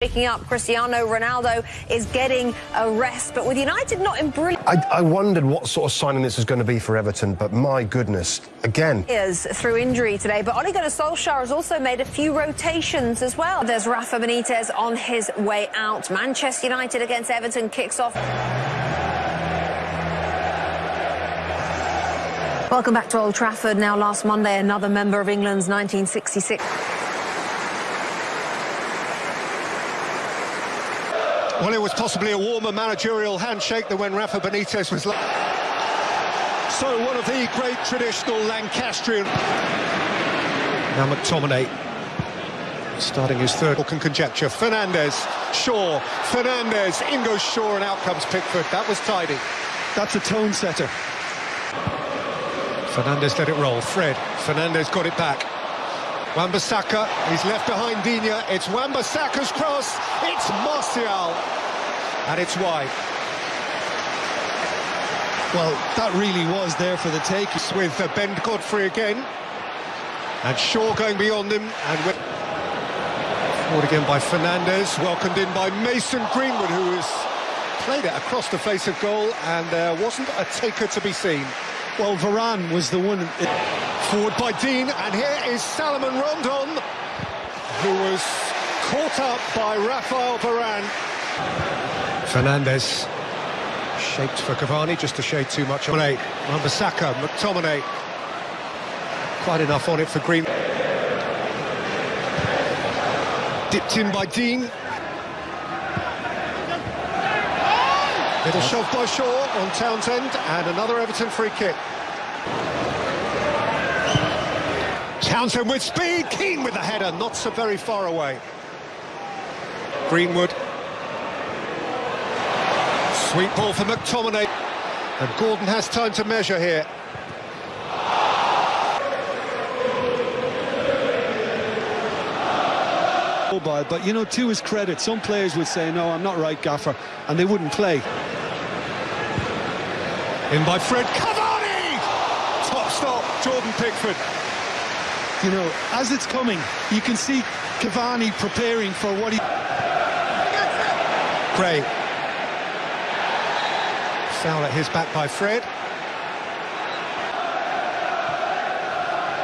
Picking up, Cristiano Ronaldo is getting a rest, but with United not in brilliant... I, I, wondered what sort of signing this was going to be for Everton, but my goodness, again... ...is through injury today, but Ole Gunnar Solskjaer has also made a few rotations as well. There's Rafa Benitez on his way out. Manchester United against Everton kicks off... Welcome back to Old Trafford. Now, last Monday, another member of England's 1966... Well, it was possibly a warmer managerial handshake than when Rafa Benitez was... So one of the great traditional Lancastrian... Now McTominay starting his third. Can conjecture. Fernandes, Shaw, Fernandes, in goes Shaw and out comes Pickford. That was tidy. That's a tone setter. Fernandes let it roll. Fred. Fernandes got it back. Wan-Bissaka, he's left behind Digne. It's Wan-Bissaka's cross. It's Martial. And it's wide. Well, that really was there for the take. With uh, Ben Godfrey again. And Shaw going beyond him. And with... Forward again by Fernandes, Welcomed in by Mason Greenwood, who has played it across the face of goal. And there wasn't a taker to be seen. Well, Varane was the one... Forward by Digne, and here is Salomon Rondon, who was caught up by Rafael Varane. Fernandes shaped for Cavani, just a shade too much on eight. McTominay, quite enough on it for Green. Dipped in by Digne. Little shove by Shaw on Townsend, and another Everton free kick. Townsend with speed, Keane with the header, not so very far away. Greenwood. Sweet ball for McTominay. And Gordon has time to measure here. But, you know, to his credit, some players would say, no, I'm not right, Gaffer, and they wouldn't play. In by Fred Cavani! Top stop, Jordan Pickford you know, as it's coming, you can see Cavani preparing for what he... Gray. Foul at his back by Fred.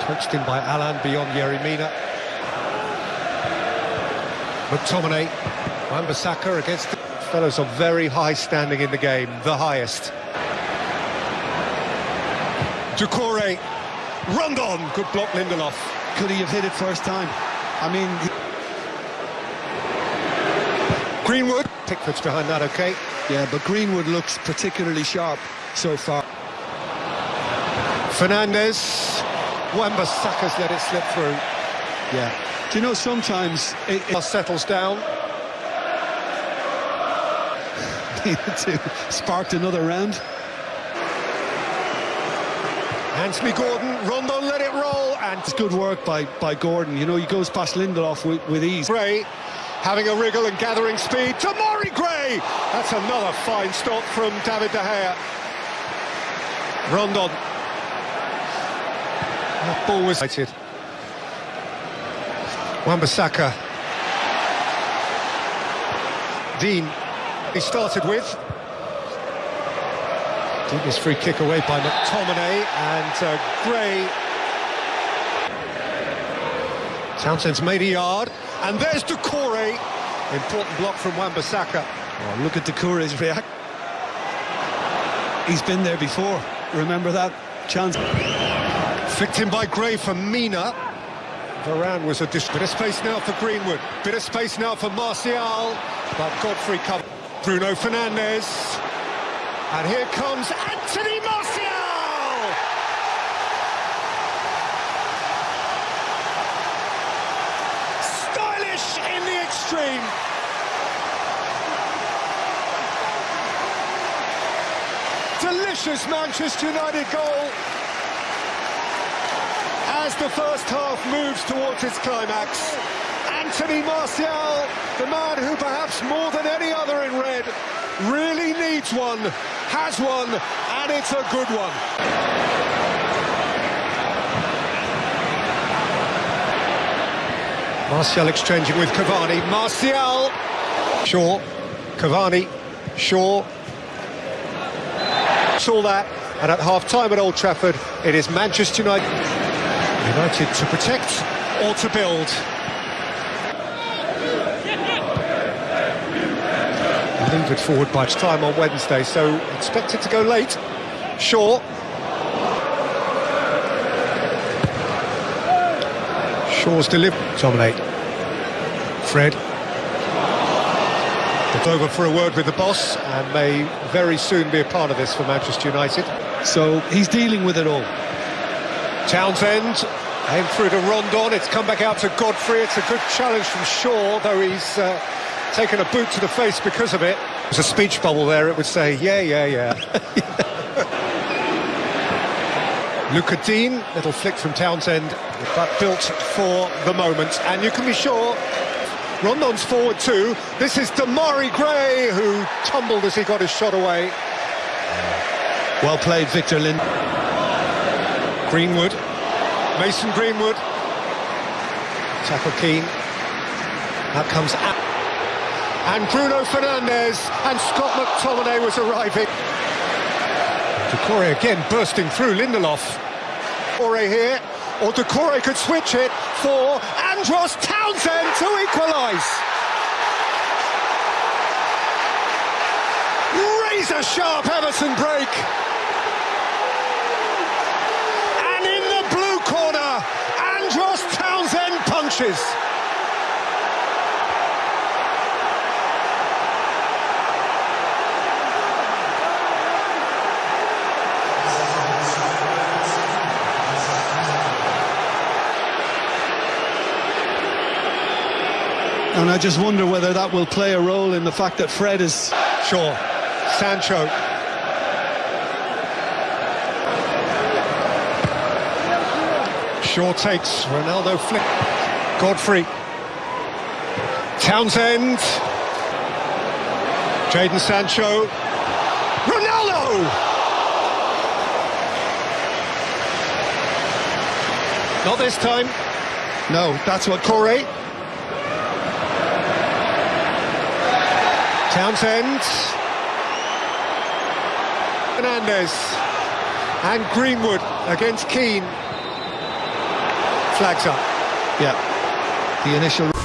Touched in by Allan beyond Yerry Mina. McTominay. Wan-Bissaka against the fellows of very high standing in the game, the highest. Doucouré Rondon, good block Lindelof. Could he have hit it first time? I mean... Greenwood. Pickford's behind that, OK? Yeah, but Greenwood looks particularly sharp so far. Fernandes. Wan-Bissaka's let it slip through. Yeah. Do you know, sometimes... It, it settles down. sparked another round. Anthony Gordon, Rondon let it roll, and it's good work by by Gordon. You know, he goes past Lindelof with, with ease. Gray having a wriggle and gathering speed. Demarai Gray. That's another fine stop from David De Gea. Rondon. That ball was. Wan-Bissaka. Digne. He started with. This free kick away by McTominay and uh, Gray. Townsend's made a yard, and there's Doucouré. Important block from Wan-Bissaka. Oh, look at Doucouré's react. He's been there before. Remember that chance? Flicked in by Gray for Mina. Varane was a dis bit of space now for Greenwood. Bit of space now for Martial. But Godfrey comes. Bruno Fernandes. And here comes Anthony Martial! Stylish in the extreme. Delicious Manchester United goal. As the first half moves towards its climax, Anthony Martial, the man who perhaps more than any other in red really needs one, has one, and it's a good one. Martial exchanging with Cavani. Martial. Shaw. Cavani. Shaw. Saw that. And at half time at Old Trafford, it is Manchester United. United to protect or to build. Leave forward by time on Wednesday, so expect it to go late. Shaw. Shaw's delivered. Dominate. Fred. It's over for a word with the boss and may very soon be a part of this for Manchester United. So he's dealing with it all. Townsend, aim through to Rondon, it's come back out to Godfrey, it's a good challenge from Shaw, though he's uh, taken a boot to the face because of it. There's a speech bubble there, it would say, yeah, yeah, yeah. Lucas Digne, little flick from Townsend, but built for the moment. And you can be sure Rondon's forward too. This is Demarai Gray, who tumbled as he got his shot away. Well played, Victor Lind. Greenwood, Mason Greenwood, tackle Keane. That comes out. And Bruno Fernandes and Scott McTominay was arriving. Doucouré again bursting through Lindelof. Doucouré here, or Doucouré could switch it for Andros Townsend to equalise. Razor sharp Everton break. And in the blue corner, Andros Townsend punches. And I just wonder whether that will play a role in the fact that Fred is... Sure. Sancho. Shaw takes Ronaldo flick. Godfrey. Townsend. Jadon Sancho. Ronaldo! Not this time. No, that's what... Corey. Townsend. Fernandes. And Greenwood against Keane. Flags up. Yeah. The initial...